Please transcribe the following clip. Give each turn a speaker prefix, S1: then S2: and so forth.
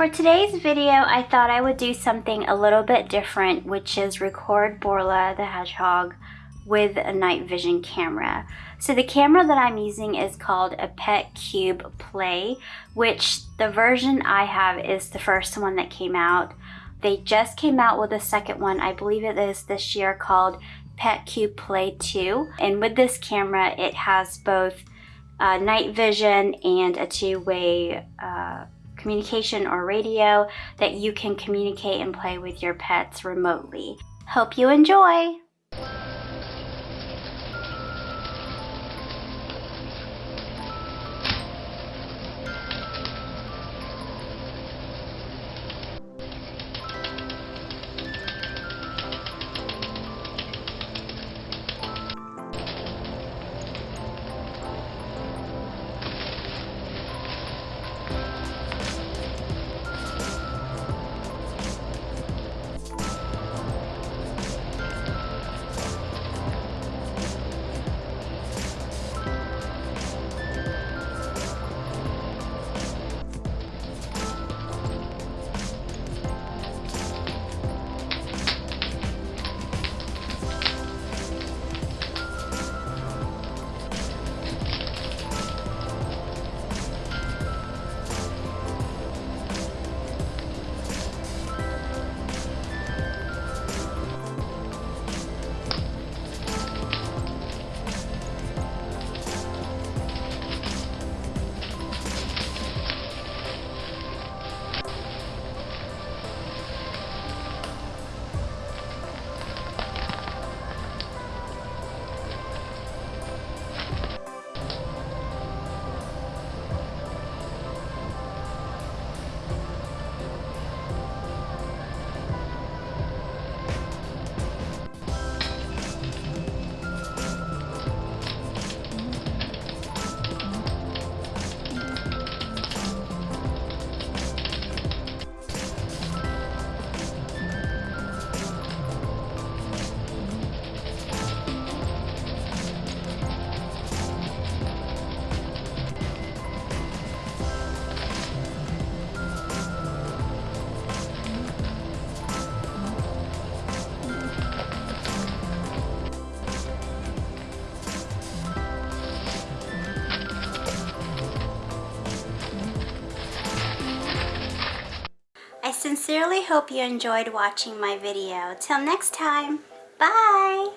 S1: For today's video, I thought I would do something a little bit different, which is record Borla the hedgehog with a night vision camera. So the camera that I'm using is called a Petcube Play, which the version I have is the first one that came out. They just came out with a second one, I believe it is this year, called Petcube Play 2. And with this camera, it has both uh, night vision and a two-way uh, communication or radio that you can communicate and play with your pets remotely. Hope you enjoy! I sincerely hope you enjoyed watching my video. Till next time, bye!